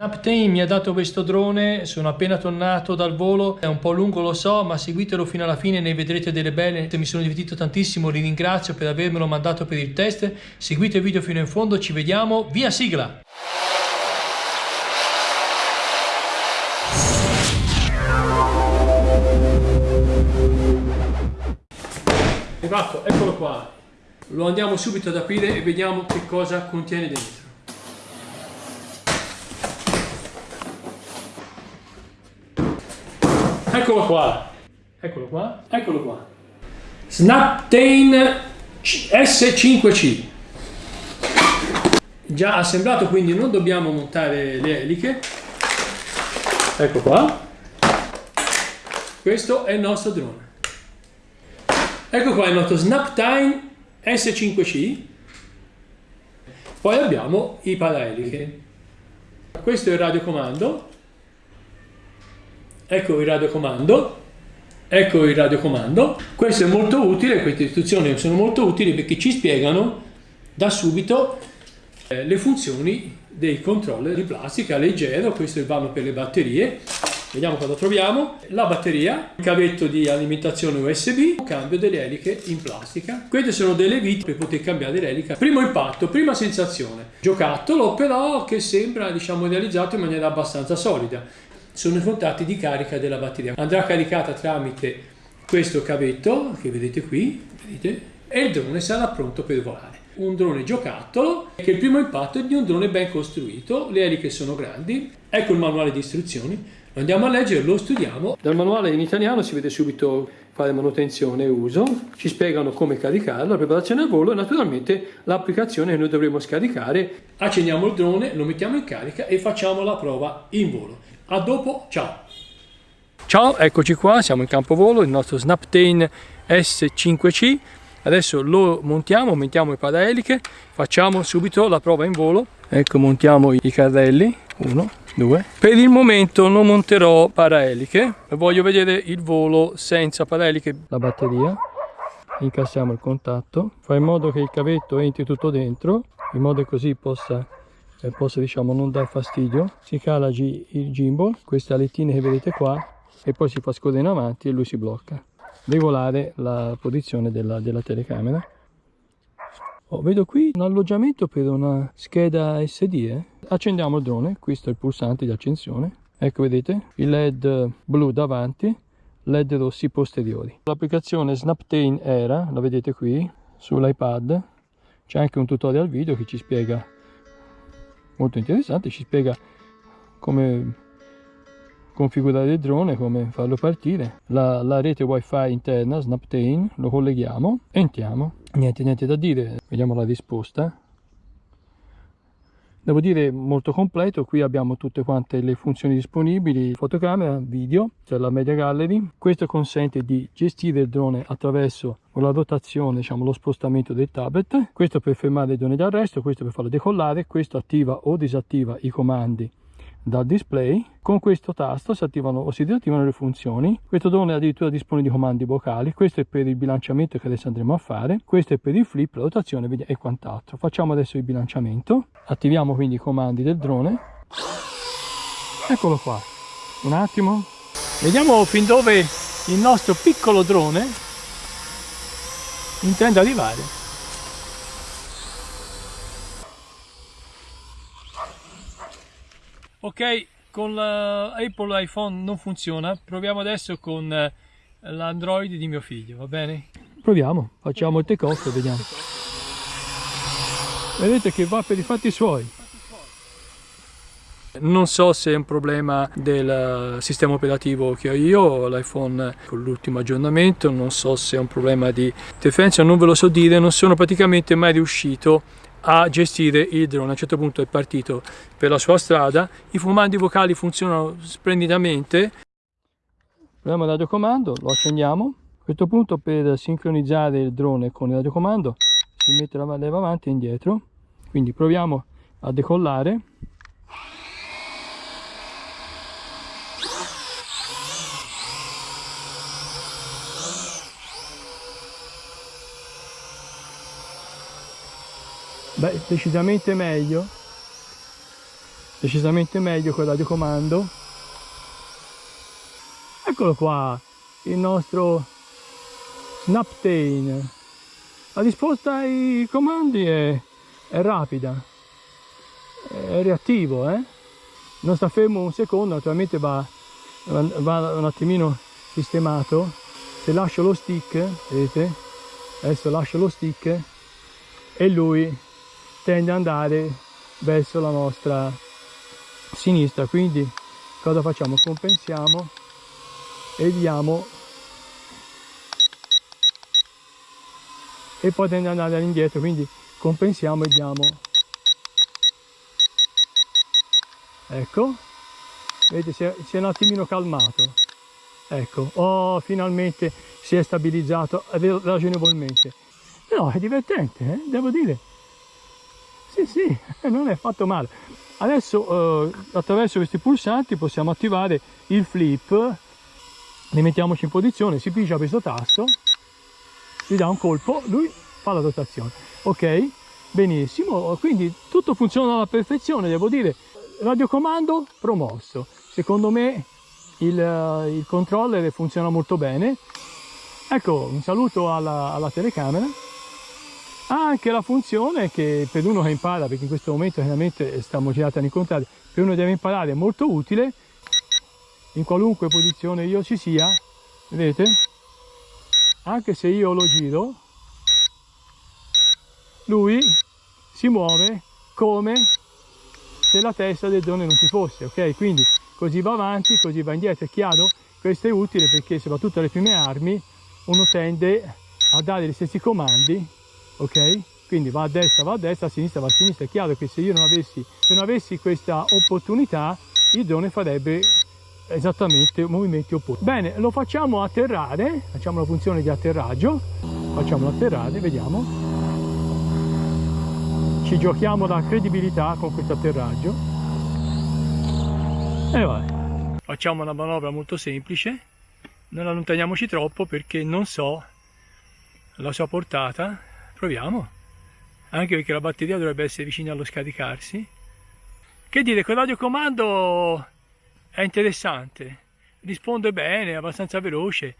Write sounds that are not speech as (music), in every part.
Snaptain mi ha dato questo drone, sono appena tornato dal volo, è un po' lungo lo so, ma seguitelo fino alla fine, ne vedrete delle belle. Mi sono divertito tantissimo, li ringrazio per avermelo mandato per il test. Seguite il video fino in fondo, ci vediamo, via sigla! Arrivato, eccolo qua. Lo andiamo subito ad aprire e vediamo che cosa contiene dentro. Eccolo qua. Eccolo qua. Eccolo qua. Snaptain S5C. Già assemblato, quindi non dobbiamo montare le eliche. Ecco qua. Questo è il nostro drone. Ecco qua il nostro Snaptime S5C. Poi abbiamo i paraeliche. Questo è il radiocomando ecco il radiocomando, ecco il radiocomando. Questo è molto utile, queste istruzioni sono molto utili perché ci spiegano da subito eh, le funzioni dei controller di plastica leggero, questo è il vano per le batterie. Vediamo cosa troviamo. La batteria, il cavetto di alimentazione USB, cambio delle eliche in plastica. Queste sono delle viti per poter cambiare l'elica. Primo impatto, prima sensazione. Giocattolo però che sembra diciamo realizzato in maniera abbastanza solida sono i contatti di carica della batteria. Andrà caricata tramite questo cavetto che vedete qui vedete, e il drone sarà pronto per volare. Un drone giocattolo che il primo impatto è di un drone ben costruito, le eliche sono grandi, ecco il manuale di istruzioni, lo andiamo a leggere, lo studiamo. Dal manuale in italiano si vede subito fare manutenzione e uso, ci spiegano come caricarlo, la preparazione al volo e naturalmente l'applicazione che noi dovremo scaricare. Accendiamo il drone, lo mettiamo in carica e facciamo la prova in volo. A dopo, ciao! Ciao, eccoci qua, siamo in campo volo, il nostro Snaptain S5C. Adesso lo montiamo, mettiamo i paraeliche, facciamo subito la prova in volo. Ecco, montiamo i carrelli, uno, due. Per il momento non monterò paraeliche, voglio vedere il volo senza paraeliche. La batteria, incassiamo il contatto, fa in modo che il cavetto entri tutto dentro, in modo che così possa e possa diciamo non dar fastidio. Si cala il gimbal queste alettine che vedete qua e poi si fa scorrere in avanti e lui si blocca. Regolare la posizione della, della telecamera. Oh, vedo qui un alloggiamento per una scheda SD eh? accendiamo il drone questo è il pulsante di accensione. Ecco vedete il led blu davanti led rossi posteriori. L'applicazione snaptain era la vedete qui sull'ipad. C'è anche un tutorial video che ci spiega molto interessante, ci spiega come configurare il drone, come farlo partire, la, la rete wifi interna Snaptain, lo colleghiamo, entriamo, niente, niente da dire, vediamo la risposta, devo dire molto completo. Qui abbiamo tutte quante le funzioni disponibili. Fotocamera video cioè la media gallery. Questo consente di gestire il drone attraverso la rotazione diciamo lo spostamento del tablet. Questo per fermare il drone d'arresto questo per farlo decollare questo attiva o disattiva i comandi dal display. Con questo tasto si attivano o si disattivano le funzioni. Questo drone addirittura dispone di comandi vocali. Questo è per il bilanciamento che adesso andremo a fare. Questo è per il flip la rotazione e quant'altro. Facciamo adesso il bilanciamento. Attiviamo quindi i comandi del drone. Eccolo qua. Un attimo. Vediamo fin dove il nostro piccolo drone intende arrivare ok con l'Apple iPhone non funziona. Proviamo adesso con eh, l'Android di mio figlio va bene? proviamo facciamo il take off e vediamo. Vedete che va per i fatti suoi. Non so se è un problema del sistema operativo che ho io, l'iPhone con l'ultimo aggiornamento, non so se è un problema di interferenza, non ve lo so dire, non sono praticamente mai riuscito a gestire il drone. A un certo punto è partito per la sua strada, i comandi vocali funzionano splendidamente. Proviamo il radiocomando, lo accendiamo. A questo punto per sincronizzare il drone con il radiocomando si mette la leva avanti e indietro. Quindi proviamo a decollare. Beh, decisamente meglio. decisamente meglio con il radiocomando eccolo qua il nostro Snaptain. La risposta ai comandi è, è rapida. È reattivo eh? non sta fermo un secondo naturalmente va, va un attimino sistemato. Se lascio lo stick vedete? Adesso lascio lo stick e lui tende ad andare verso la nostra sinistra. Quindi cosa facciamo? Compensiamo e diamo. E poi tende ad andare all'indietro quindi compensiamo e diamo. Ecco. Vedete si è, si è un attimino calmato. Ecco. Oh finalmente si è stabilizzato ragionevolmente. No è divertente eh? devo dire sì sì (laughs) non è fatto male. Adesso eh, attraverso questi pulsanti possiamo attivare il flip. Ne mettiamoci in posizione si pigia questo tasto si dà un colpo lui fa la rotazione. Ok benissimo. Quindi tutto funziona alla perfezione devo dire. Radiocomando promosso. Secondo me il, eh, il controller funziona molto bene. Ecco un saluto alla, alla telecamera ha anche la funzione che per uno che impara perché in questo momento chiaramente stiamo girati all'incontrario per uno che deve imparare è molto utile in qualunque posizione io ci sia vedete anche se io lo giro lui si muove come se la testa del drone non ci fosse, ok? Quindi così va avanti, così va indietro, è chiaro? Questo è utile perché soprattutto alle prime armi uno tende a dare gli stessi comandi, ok? Quindi va a destra, va a destra, a sinistra, va a sinistra. È chiaro che se io non avessi, non avessi questa opportunità, il drone farebbe esattamente movimenti opposti. Bene, lo facciamo atterrare, facciamo la funzione di atterraggio, facciamolo atterrare, vediamo ci giochiamo la credibilità con questo atterraggio e vai facciamo una manovra molto semplice non allontaniamoci troppo perché non so la sua portata proviamo. Anche perché la batteria dovrebbe essere vicina allo scaricarsi. Che dire quel radiocomando è interessante. Risponde bene è abbastanza veloce.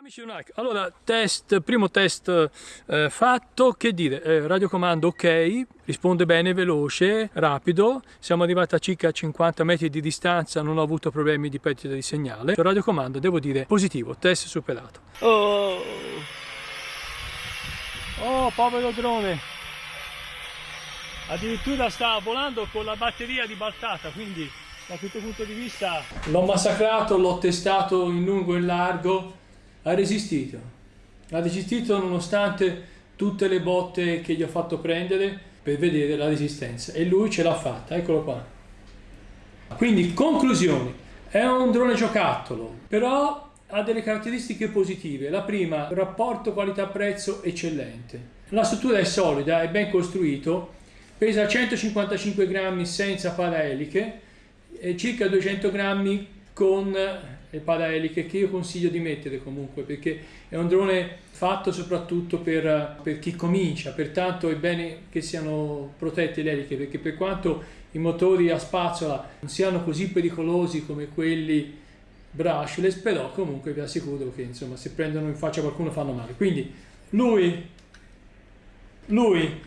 Amici Unike, allora test, primo test eh, fatto, che dire, eh, radiocomando ok, risponde bene, veloce, rapido, siamo arrivati a circa 50 metri di distanza, non ho avuto problemi di perdita di segnale, il radiocomando devo dire positivo, test superato. Oh, oh povero drone, addirittura sta volando con la batteria ribaltata, quindi da questo punto di vista l'ho massacrato, l'ho testato in lungo e in largo, ha resistito. Ha resistito nonostante tutte le botte che gli ho fatto prendere per vedere la resistenza e lui ce l'ha fatta, eccolo qua. Quindi conclusioni, è un drone giocattolo, però ha delle caratteristiche positive. La prima, rapporto qualità-prezzo eccellente. La struttura è solida, è ben costruito, pesa 155 grammi senza paraeliche e circa 200 grammi con le paraeliche che io consiglio di mettere comunque perché è un drone fatto soprattutto per, per chi comincia, pertanto è bene che siano protette le eliche perché per quanto i motori a spazzola non siano così pericolosi come quelli brushless, però comunque vi assicuro che insomma se prendono in faccia qualcuno fanno male. Quindi lui, lui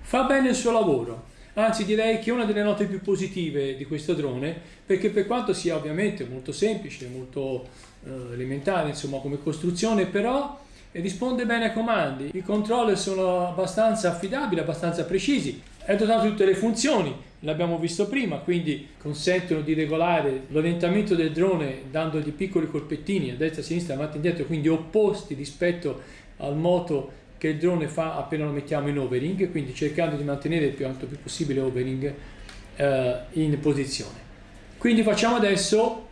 fa bene il suo lavoro, anzi direi che è una delle note più positive di questo drone perché per quanto sia ovviamente molto semplice, molto eh, elementare insomma come costruzione però risponde bene ai comandi, i controller sono abbastanza affidabili, abbastanza precisi, è dotato di tutte le funzioni, l'abbiamo visto prima, quindi consentono di regolare l'orientamento del drone dandogli piccoli colpettini a destra, a sinistra, avanti e indietro, quindi opposti rispetto al moto che il drone fa appena lo mettiamo in overing, quindi cercando di mantenere il più alto più possibile overing eh, in posizione. Quindi facciamo adesso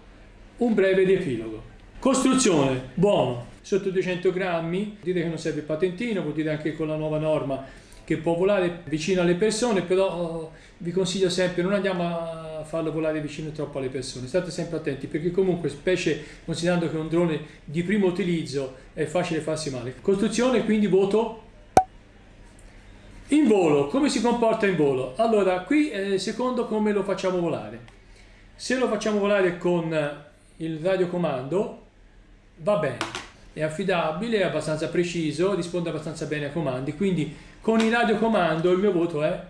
un breve riepilogo. Costruzione, buono, sotto 200 grammi, dire che non serve patentino, vuol dire anche con la nuova norma che può volare vicino alle persone, però oh, vi consiglio sempre non andiamo a farlo volare vicino troppo alle persone, state sempre attenti perché comunque specie considerando che è un drone di primo utilizzo è facile farsi male. Costruzione quindi voto In volo, come si comporta in volo? Allora, qui eh, secondo come lo facciamo volare. Se lo facciamo volare con il radiocomando, va bene, è affidabile, è abbastanza preciso, risponde abbastanza bene ai comandi, quindi con il radiocomando il mio voto è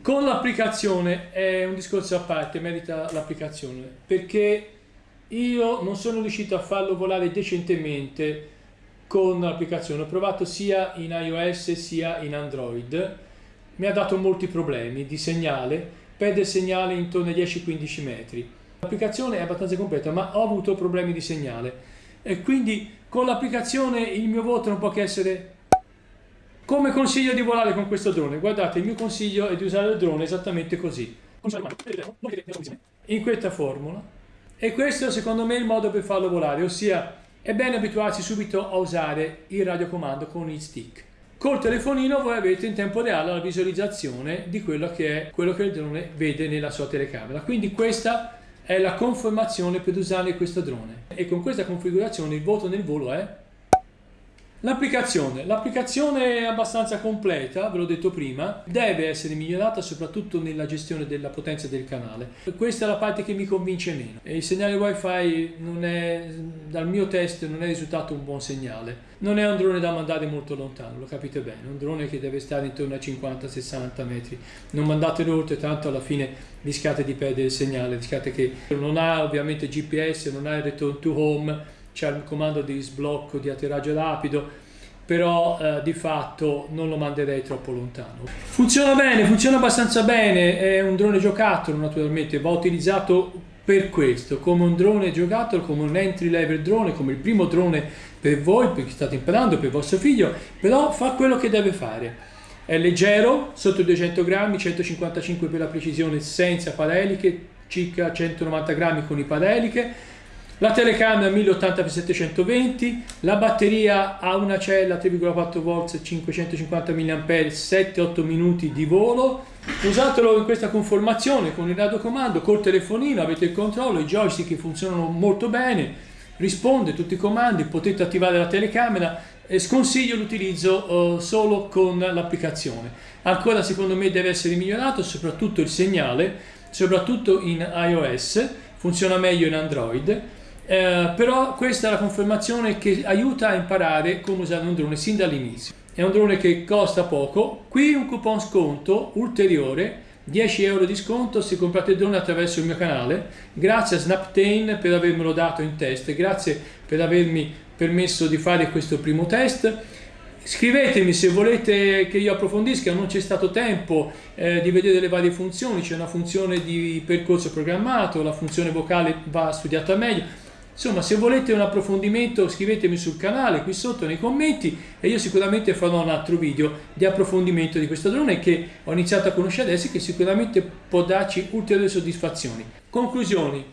con l'applicazione. È un discorso a parte, merita l'applicazione, perché io non sono riuscito a farlo volare decentemente con l'applicazione, ho provato sia in iOS sia in Android, mi ha dato molti problemi di segnale, perde il segnale intorno ai 10-15 metri. L'applicazione è abbastanza completa, ma ho avuto problemi di segnale e quindi con l'applicazione il mio voto non può che essere come consiglio di volare con questo drone? Guardate, il mio consiglio è di usare il drone esattamente così. In questa formula. E questo secondo me è il modo per farlo volare, ossia è bene abituarsi subito a usare il radiocomando con il stick. Col telefonino voi avete in tempo reale la visualizzazione di quello che è quello che il drone vede nella sua telecamera. Quindi questa è la conformazione per usare questo drone. E con questa configurazione il voto nel volo è L'applicazione. L'applicazione è abbastanza completa, ve l'ho detto prima, deve essere migliorata soprattutto nella gestione della potenza del canale. Questa è la parte che mi convince meno. Il segnale wifi non è, dal mio test non è risultato un buon segnale. Non è un drone da mandare molto lontano, lo capite bene, un drone che deve stare intorno a 50-60 metri. Non mandatelo oltre, tanto alla fine rischiate di perdere il segnale, rischiate che non ha ovviamente GPS, non ha il return to home, c'è il comando di sblocco di atterraggio rapido però eh, di fatto non lo manderei troppo lontano. Funziona bene funziona abbastanza bene è un drone giocattolo naturalmente va utilizzato per questo come un drone giocattolo come un entry level drone come il primo drone per voi perché state imparando per vostro figlio però fa quello che deve fare. È leggero sotto 200 grammi 155 per la precisione senza pareliche circa 190 grammi con i pareliche la telecamera 1080x720, la batteria ha una cella 3,4 V 550 mAh, 7-8 minuti di volo. Usatelo in questa conformazione con il radiocomando, col telefonino, avete il controllo, i joystick funzionano molto bene, risponde a tutti i comandi, potete attivare la telecamera sconsiglio l'utilizzo uh, solo con l'applicazione. Ancora secondo me deve essere migliorato soprattutto il segnale, soprattutto in iOS, funziona meglio in Android eh, però questa è la confermazione che aiuta a imparare come usare un drone sin dall'inizio. È un drone che costa poco, qui un coupon sconto ulteriore 10 euro di sconto se comprate il drone attraverso il mio canale. Grazie a Snaptain per avermelo dato in test grazie per avermi permesso di fare questo primo test. Scrivetemi se volete che io approfondisca non c'è stato tempo eh, di vedere le varie funzioni. C'è una funzione di percorso programmato la funzione vocale va studiata meglio Insomma, se volete un approfondimento scrivetemi sul canale qui sotto nei commenti e io sicuramente farò un altro video di approfondimento di questo drone che ho iniziato a conoscere adesso e che sicuramente può darci ulteriori soddisfazioni. Conclusioni.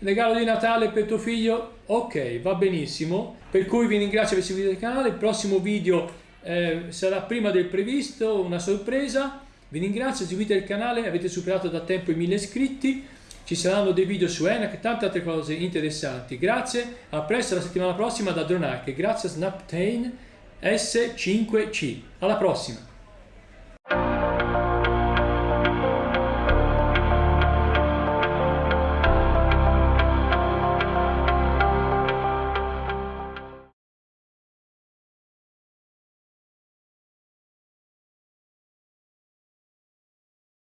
Regalo di Natale per tuo figlio? Ok, va benissimo. Per cui vi ringrazio per seguire il canale. Il prossimo video eh, sarà prima del previsto, una sorpresa. Vi ringrazio, seguite il canale, avete superato da tempo i 1000 iscritti ci saranno dei video su ENAC e tante altre cose interessanti. Grazie, a presto la settimana prossima da Dronac. Grazie a Snaptain S5C. Alla prossima!